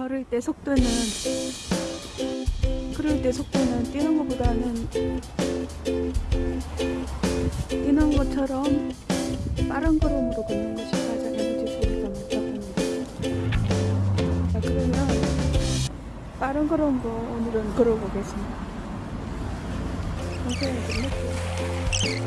걸을 때 속도는 그럴 때 속도는 뛰는 것보다는 뛰는 것처럼 빠른 걸음으로 걷는 것이 가장 에너지 소비가 많다고 합니다. 자, 그러면 빠른 걸음으로 오늘은 걸어보겠습니다. 선생님 좀 늦게.